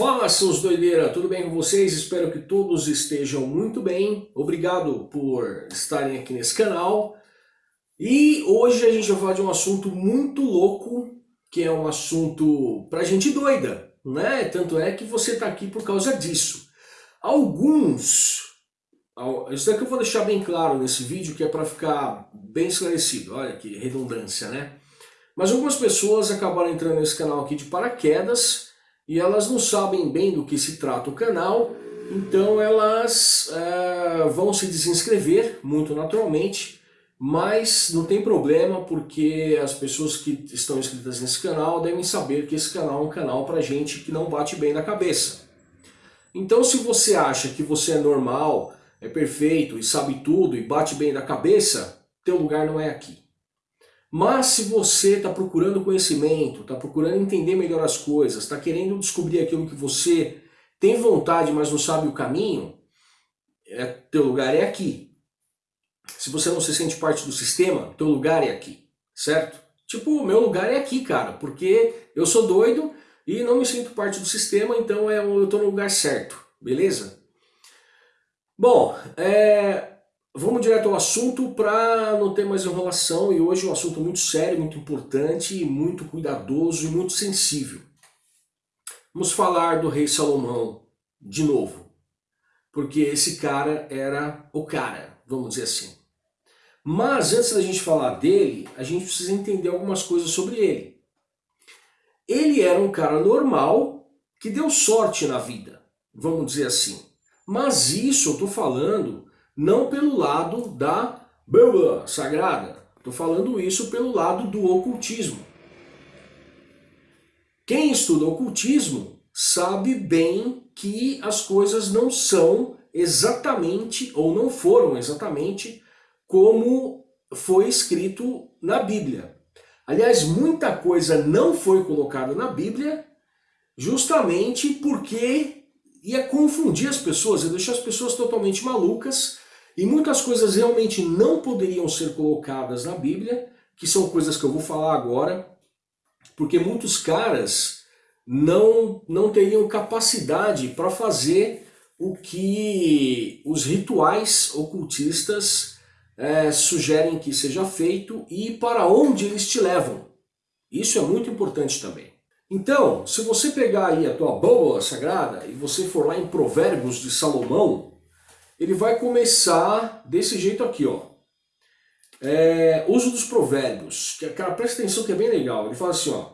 Fala seus doideira, tudo bem com vocês? Espero que todos estejam muito bem. Obrigado por estarem aqui nesse canal. E hoje a gente vai falar de um assunto muito louco, que é um assunto pra gente doida, né? Tanto é que você tá aqui por causa disso. Alguns, isso daqui eu vou deixar bem claro nesse vídeo, que é para ficar bem esclarecido, olha que redundância, né? Mas algumas pessoas acabaram entrando nesse canal aqui de paraquedas, e elas não sabem bem do que se trata o canal, então elas é, vão se desinscrever, muito naturalmente, mas não tem problema porque as pessoas que estão inscritas nesse canal devem saber que esse canal é um canal para gente que não bate bem na cabeça. Então se você acha que você é normal, é perfeito e sabe tudo e bate bem na cabeça, teu lugar não é aqui. Mas se você está procurando conhecimento, está procurando entender melhor as coisas, está querendo descobrir aquilo que você tem vontade, mas não sabe o caminho, é, teu lugar é aqui. Se você não se sente parte do sistema, teu lugar é aqui, certo? Tipo, meu lugar é aqui, cara, porque eu sou doido e não me sinto parte do sistema, então é, eu estou no lugar certo, beleza? Bom, é, Vamos direto ao assunto para não ter mais enrolação e hoje é um assunto muito sério, muito importante, muito cuidadoso e muito sensível. Vamos falar do rei Salomão de novo, porque esse cara era o cara, vamos dizer assim. Mas antes da gente falar dele, a gente precisa entender algumas coisas sobre ele. Ele era um cara normal que deu sorte na vida, vamos dizer assim. Mas isso eu estou falando não pelo lado da Bíblia Sagrada. Estou falando isso pelo lado do ocultismo. Quem estuda ocultismo sabe bem que as coisas não são exatamente, ou não foram exatamente, como foi escrito na Bíblia. Aliás, muita coisa não foi colocada na Bíblia justamente porque ia confundir as pessoas, ia deixar as pessoas totalmente malucas e muitas coisas realmente não poderiam ser colocadas na Bíblia, que são coisas que eu vou falar agora, porque muitos caras não, não teriam capacidade para fazer o que os rituais ocultistas é, sugerem que seja feito e para onde eles te levam. Isso é muito importante também. Então, se você pegar aí a tua bola sagrada e você for lá em Provérbios de Salomão, ele vai começar desse jeito aqui, ó. É, uso dos provérbios, cara, presta atenção que é bem legal. Ele fala assim, ó.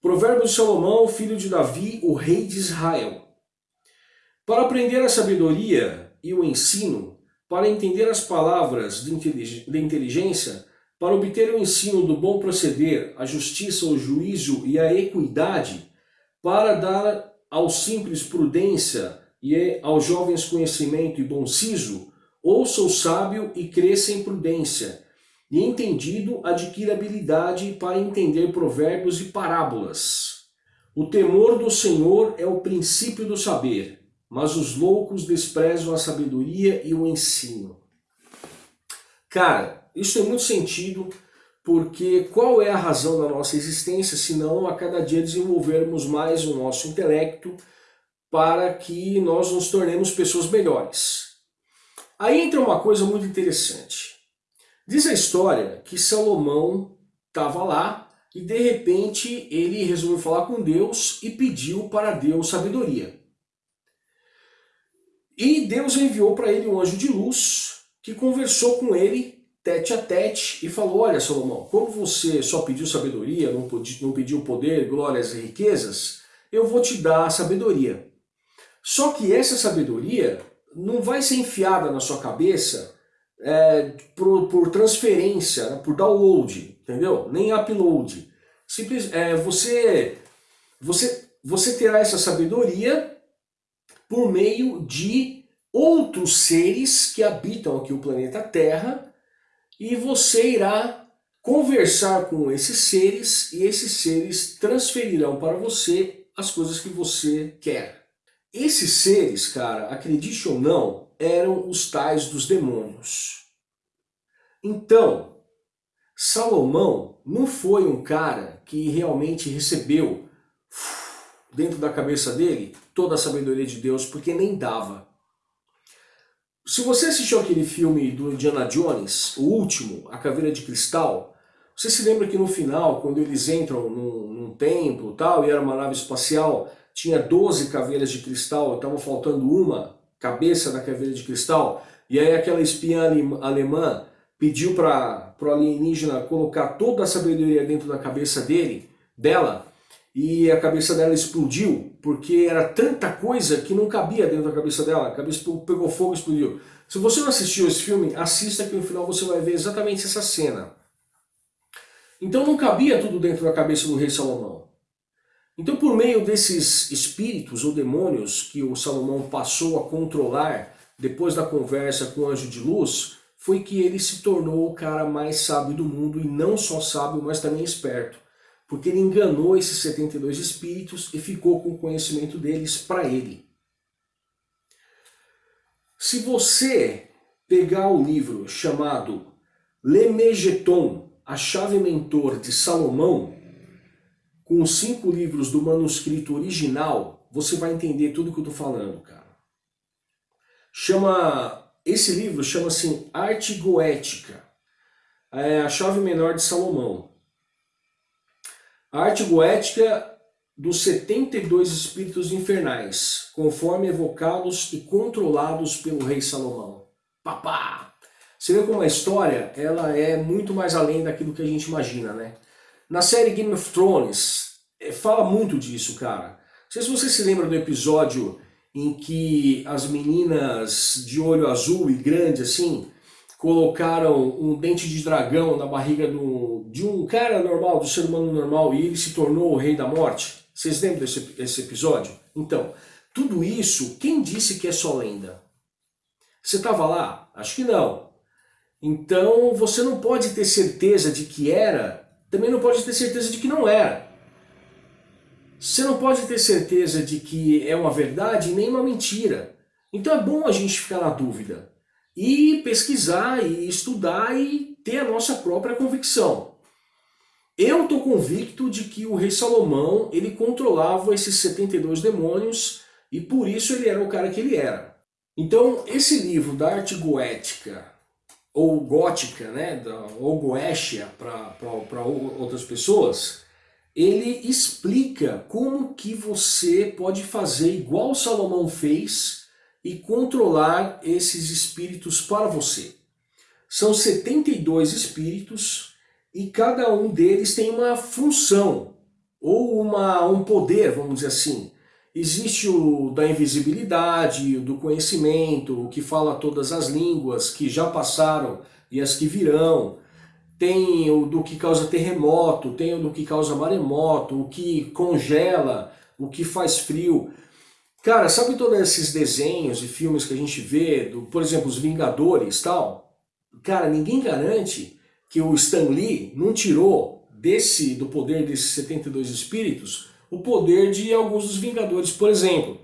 Provérbios de Salomão, filho de Davi, o rei de Israel. Para aprender a sabedoria e o ensino, para entender as palavras de inteligência, para obter o ensino do bom proceder, a justiça, o juízo e a equidade, para dar ao simples prudência, e é aos jovens conhecimento e bom siso, ouça o sábio e cresça em prudência, e entendido adquira habilidade para entender provérbios e parábolas. O temor do Senhor é o princípio do saber, mas os loucos desprezam a sabedoria e o ensino. Cara, isso tem muito sentido, porque qual é a razão da nossa existência, se não a cada dia desenvolvermos mais o nosso intelecto, para que nós nos tornemos pessoas melhores. Aí entra uma coisa muito interessante. Diz a história que Salomão estava lá e de repente ele resolveu falar com Deus e pediu para Deus sabedoria. E Deus enviou para ele um anjo de luz que conversou com ele tete a tete e falou, olha Salomão, como você só pediu sabedoria, não pediu poder, glórias e riquezas, eu vou te dar sabedoria. Só que essa sabedoria não vai ser enfiada na sua cabeça é, por, por, transferência, né, por download, entendeu? Nem upload. Simples, é, você, você, você terá essa sabedoria por meio de outros seres que habitam aqui o planeta Terra e você irá conversar com esses seres e esses seres transferirão para você as coisas que você quer. Esses seres, cara, acredite ou não, eram os tais dos demônios. Então, Salomão não foi um cara que realmente recebeu dentro da cabeça dele toda a sabedoria de Deus, porque nem dava. Se você assistiu aquele filme do Indiana Jones, o último, A Caveira de Cristal, você se lembra que no final, quando eles entram num, num templo tal, e era uma nave espacial, tinha 12 caveiras de cristal, estava faltando uma cabeça da caveira de cristal, e aí aquela espiã alemã pediu para o alienígena colocar toda a sabedoria dentro da cabeça dele, dela, e a cabeça dela explodiu, porque era tanta coisa que não cabia dentro da cabeça dela, a cabeça pegou fogo e explodiu. Se você não assistiu esse filme, assista que no final você vai ver exatamente essa cena. Então não cabia tudo dentro da cabeça do rei Salomão. Então por meio desses espíritos ou demônios que o Salomão passou a controlar depois da conversa com o anjo de luz, foi que ele se tornou o cara mais sábio do mundo e não só sábio, mas também esperto porque ele enganou esses 72 espíritos e ficou com o conhecimento deles para ele. Se você pegar o livro chamado Lemegeton, a chave mentor de Salomão, com os cinco livros do manuscrito original, você vai entender tudo que eu estou falando, cara. Chama, esse livro chama-se Arte Goética, é a chave menor de Salomão. A arte goética dos 72 espíritos infernais, conforme evocados e controlados pelo rei Salomão. Papá! Você vê como a história ela é muito mais além daquilo que a gente imagina, né? Na série Game of Thrones, é, fala muito disso, cara. Não sei se você se lembra do episódio em que as meninas de olho azul e grande assim, colocaram um dente de dragão na barriga do, de um cara normal, do ser humano normal, e ele se tornou o rei da morte. Vocês lembram desse, desse episódio? Então, tudo isso, quem disse que é só lenda? Você estava lá? Acho que não. Então, você não pode ter certeza de que era, também não pode ter certeza de que não era. Você não pode ter certeza de que é uma verdade nem uma mentira. Então é bom a gente ficar na dúvida e pesquisar e estudar e ter a nossa própria convicção. Eu estou convicto de que o rei Salomão ele controlava esses 72 demônios e por isso ele era o cara que ele era. Então esse livro da arte goética, ou gótica, né, ou goécia para outras pessoas, ele explica como que você pode fazer igual Salomão fez e controlar esses espíritos para você. São 72 espíritos e cada um deles tem uma função ou uma, um poder, vamos dizer assim. Existe o da invisibilidade, o do conhecimento, o que fala todas as línguas que já passaram e as que virão. Tem o do que causa terremoto, tem o do que causa maremoto, o que congela, o que faz frio. Cara, sabe todos esses desenhos e filmes que a gente vê, do, por exemplo, os Vingadores tal? Cara, ninguém garante que o Stan Lee não tirou desse, do poder desses 72 espíritos o poder de alguns dos Vingadores, por exemplo.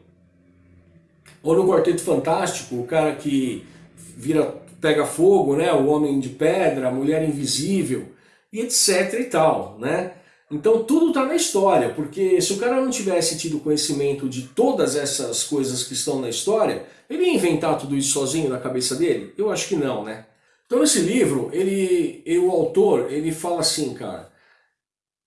Ou no Quarteto Fantástico, o cara que vira, pega fogo, né? o Homem de Pedra, a Mulher Invisível, e etc e tal, né? Então tudo está na história, porque se o cara não tivesse tido conhecimento de todas essas coisas que estão na história, ele ia inventar tudo isso sozinho na cabeça dele? Eu acho que não, né? Então nesse livro, ele, o autor, ele fala assim, cara,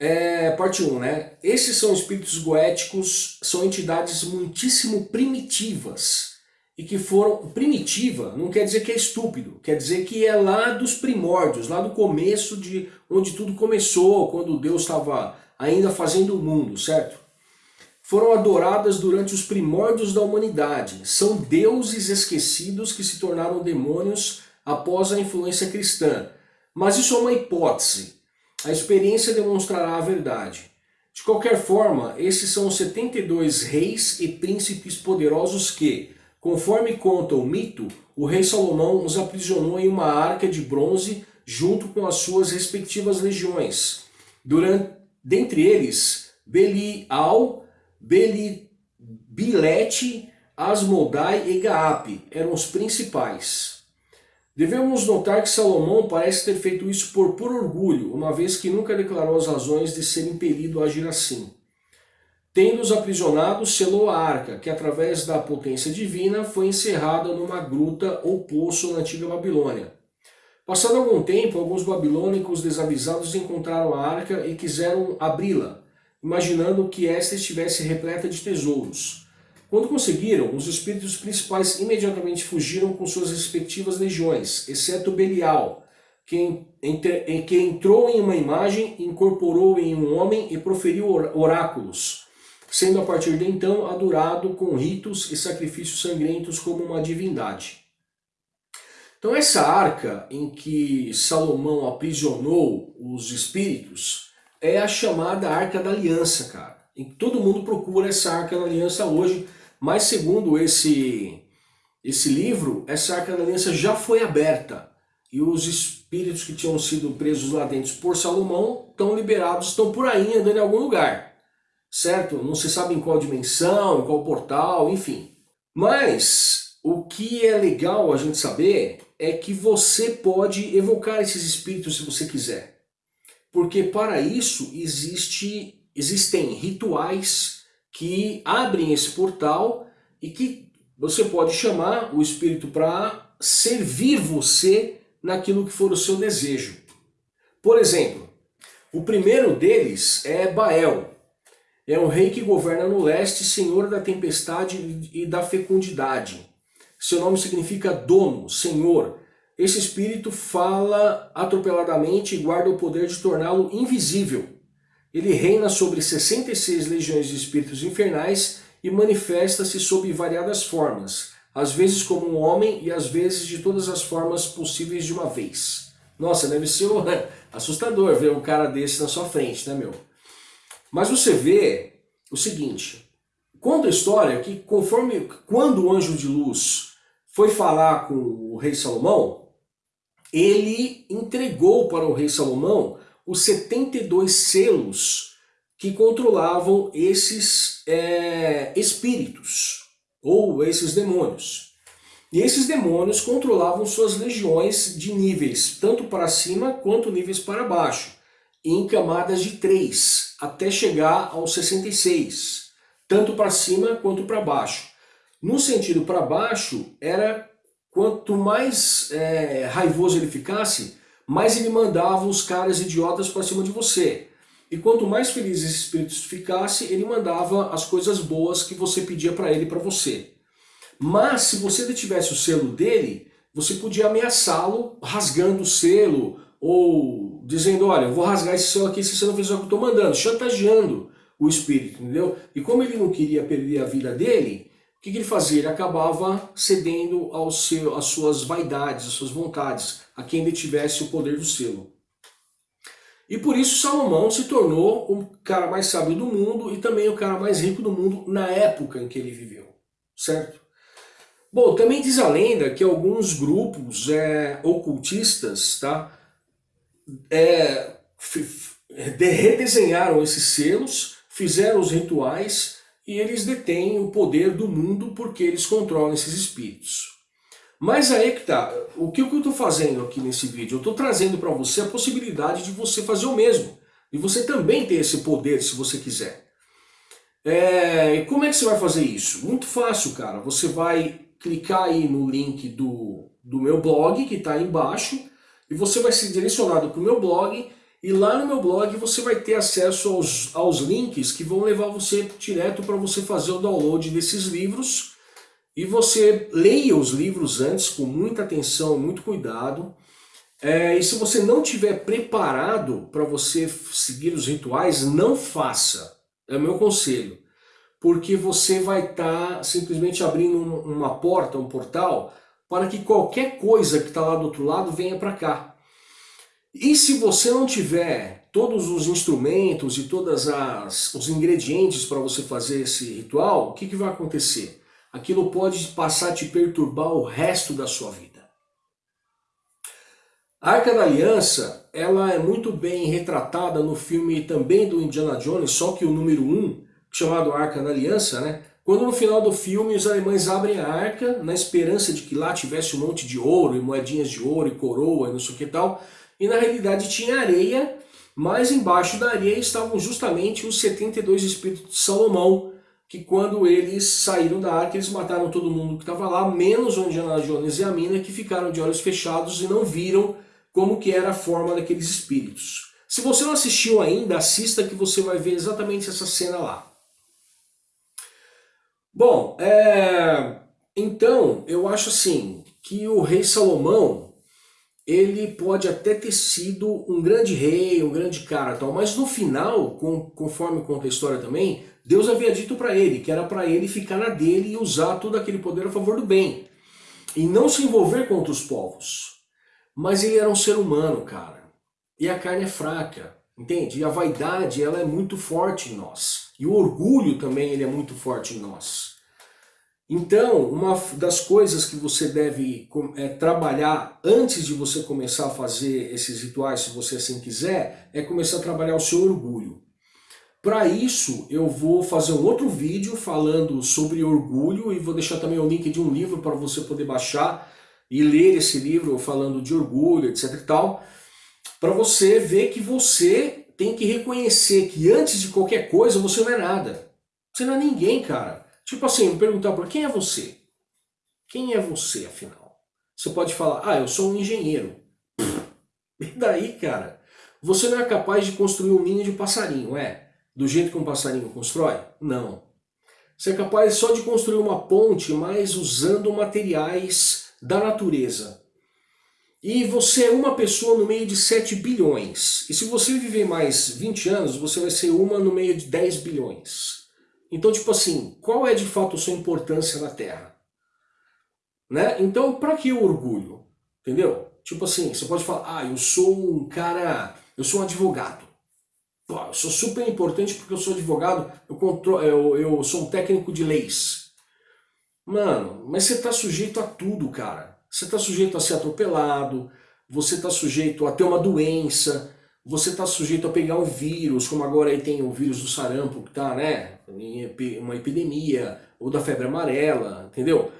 é, parte 1, né? Esses são espíritos goéticos, são entidades muitíssimo primitivas, e que foram... Primitiva não quer dizer que é estúpido, quer dizer que é lá dos primórdios, lá do começo de onde tudo começou, quando Deus estava ainda fazendo o mundo, certo? Foram adoradas durante os primórdios da humanidade. São deuses esquecidos que se tornaram demônios após a influência cristã. Mas isso é uma hipótese. A experiência demonstrará a verdade. De qualquer forma, esses são os 72 reis e príncipes poderosos que, Conforme conta o mito, o rei Salomão os aprisionou em uma arca de bronze junto com as suas respectivas legiões. Durante, dentre eles, Belial, Beli, Bilete, Asmodai e Gaape eram os principais. Devemos notar que Salomão parece ter feito isso por puro orgulho, uma vez que nunca declarou as razões de ser impelido a agir assim. Tendo-os aprisionados, selou a arca, que através da potência divina foi encerrada numa gruta ou poço na antiga Babilônia. Passado algum tempo, alguns babilônicos desavisados encontraram a arca e quiseram abri-la, imaginando que esta estivesse repleta de tesouros. Quando conseguiram, os espíritos principais imediatamente fugiram com suas respectivas legiões, exceto Belial, que, que entrou em uma imagem, incorporou em um homem e proferiu oráculos sendo a partir de então adorado com ritos e sacrifícios sangrentos como uma divindade. Então essa arca em que Salomão aprisionou os espíritos é a chamada Arca da Aliança, cara. E todo mundo procura essa Arca da Aliança hoje, mas segundo esse, esse livro, essa Arca da Aliança já foi aberta. E os espíritos que tinham sido presos lá dentro por Salomão estão liberados, estão por aí andando em algum lugar certo? Não se sabe em qual dimensão, em qual portal, enfim. Mas o que é legal a gente saber é que você pode evocar esses espíritos se você quiser. Porque para isso existe, existem rituais que abrem esse portal e que você pode chamar o espírito para servir você naquilo que for o seu desejo. Por exemplo, o primeiro deles é Bael, é um rei que governa no leste, senhor da tempestade e da fecundidade. Seu nome significa dono, senhor. Esse espírito fala atropeladamente e guarda o poder de torná-lo invisível. Ele reina sobre 66 legiões de espíritos infernais e manifesta-se sob variadas formas, às vezes como um homem e às vezes de todas as formas possíveis de uma vez. Nossa, deve ser assustador ver um cara desse na sua frente, né, meu? Mas você vê o seguinte, conta a história que conforme quando o anjo de luz foi falar com o rei Salomão, ele entregou para o rei Salomão os 72 selos que controlavam esses é, espíritos, ou esses demônios. E esses demônios controlavam suas legiões de níveis, tanto para cima quanto níveis para baixo em camadas de 3, até chegar aos 66, tanto para cima quanto para baixo. No sentido para baixo, era quanto mais é, raivoso ele ficasse, mais ele mandava os caras idiotas para cima de você. E quanto mais feliz esse espírito ficasse, ele mandava as coisas boas que você pedia para ele para você. Mas se você detivesse o selo dele, você podia ameaçá-lo rasgando o selo ou dizendo, olha, eu vou rasgar esse céu aqui se você não fizer o que eu estou mandando, chantageando o espírito, entendeu? E como ele não queria perder a vida dele, o que, que ele fazia? Ele acabava cedendo ao seu, às suas vaidades, às suas vontades, a quem detivesse o poder do selo. E por isso Salomão se tornou o cara mais sábio do mundo e também o cara mais rico do mundo na época em que ele viveu, certo? Bom, também diz a lenda que alguns grupos é, ocultistas, tá? é, redesenharam esses selos, fizeram os rituais e eles detêm o poder do mundo porque eles controlam esses espíritos. Mas aí que tá, o que, eu estou fazendo aqui nesse vídeo? Eu estou trazendo para você a possibilidade de você fazer o mesmo. E você também ter esse poder se você quiser. É, como é que você vai fazer isso? Muito fácil, cara. Você vai clicar aí no link do, do meu blog, que está aí embaixo, e você vai ser direcionado para o meu blog e lá no meu blog você vai ter acesso aos, aos links que vão levar você direto para você fazer o download desses livros e você leia os livros antes com muita atenção, muito cuidado. É, e se você não tiver preparado para você seguir os rituais, não faça. É o meu conselho. Porque você vai estar tá simplesmente abrindo uma porta, um portal, para que qualquer coisa que está lá do outro lado venha para cá. E se você não tiver todos os instrumentos e todos os ingredientes para você fazer esse ritual, o que, que vai acontecer? Aquilo pode passar a te perturbar o resto da sua vida. A Arca da Aliança, ela é muito bem retratada no filme também do Indiana Jones, só que o número 1, um, chamado Arca da Aliança, né? Quando no final do filme os alemães abrem a arca, na esperança de que lá tivesse um monte de ouro, e moedinhas de ouro, e coroa, e não sei o que tal, e na realidade tinha areia, mas embaixo da areia estavam justamente os 72 espíritos de Salomão, que quando eles saíram da arca, eles mataram todo mundo que estava lá, menos o Indiana Jones e a mina, que ficaram de olhos fechados e não viram como que era a forma daqueles espíritos. Se você não assistiu ainda, assista que você vai ver exatamente essa cena lá. Bom, é... então eu acho assim que o rei Salomão ele pode até ter sido um grande rei, um grande cara tal, mas no final, com, conforme conta a história também, Deus havia dito para ele que era para ele ficar na dele e usar todo aquele poder a favor do bem e não se envolver com outros povos. Mas ele era um ser humano, cara. E a carne é fraca, entende? E a vaidade, ela é muito forte em nós. E o orgulho também, ele é muito forte em nós. Então, uma das coisas que você deve é, trabalhar antes de você começar a fazer esses rituais, se você assim quiser, é começar a trabalhar o seu orgulho. Para isso, eu vou fazer um outro vídeo falando sobre orgulho e vou deixar também o link de um livro para você poder baixar e ler esse livro falando de orgulho, etc e tal para você ver que você tem que reconhecer que antes de qualquer coisa você não é nada. Você não é ninguém, cara. Tipo assim, me perguntar por quem é você? Quem é você, afinal? Você pode falar, ah, eu sou um engenheiro. E daí, cara? Você não é capaz de construir um ninho de passarinho, é? Do jeito que um passarinho constrói? Não. Você é capaz só de construir uma ponte, mas usando materiais da natureza. E você é uma pessoa no meio de 7 bilhões. E se você viver mais 20 anos, você vai ser uma no meio de 10 bilhões. Então, tipo assim, qual é de fato a sua importância na Terra? Né? Então, para que o orgulho? Entendeu? Tipo assim, você pode falar, ah, eu sou um cara, eu sou um advogado. Eu sou super importante porque eu sou advogado, eu, contro eu, eu sou um técnico de leis. Mano, mas você tá sujeito a tudo, cara. Você está sujeito a ser atropelado, você está sujeito a ter uma doença, você está sujeito a pegar um vírus, como agora aí tem o vírus do sarampo que está, né, uma epidemia, ou da febre amarela, entendeu?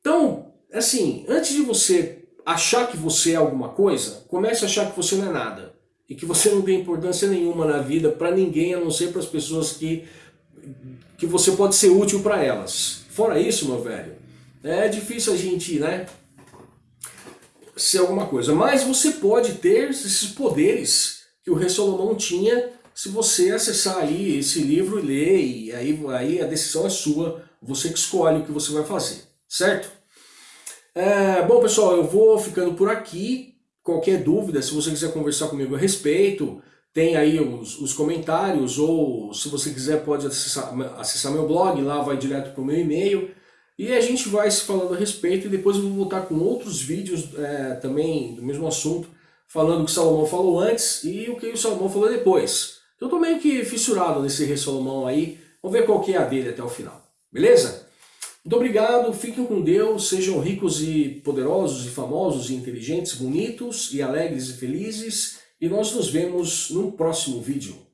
Então, assim, antes de você achar que você é alguma coisa, comece a achar que você não é nada. E que você não tem importância nenhuma na vida para ninguém, a não ser para as pessoas que, que você pode ser útil para elas. Fora isso, meu velho, é difícil a gente, né, ser alguma coisa. Mas você pode ter esses poderes que o rei Salomão tinha se você acessar ali esse livro e ler, e aí, aí a decisão é sua, você que escolhe o que você vai fazer, certo? É, bom pessoal, eu vou ficando por aqui, qualquer dúvida, se você quiser conversar comigo a respeito, tem aí os, os comentários, ou se você quiser pode acessar, acessar meu blog, lá vai direto para o meu e-mail, e a gente vai se falando a respeito e depois eu vou voltar com outros vídeos é, também do mesmo assunto, falando o que Salomão falou antes e o que o Salomão falou depois. Eu estou meio que fissurado nesse rei Salomão aí, vamos ver qual que é a dele até o final, beleza? Muito obrigado, fiquem com Deus, sejam ricos e poderosos e famosos e inteligentes, bonitos e alegres e felizes e nós nos vemos num próximo vídeo.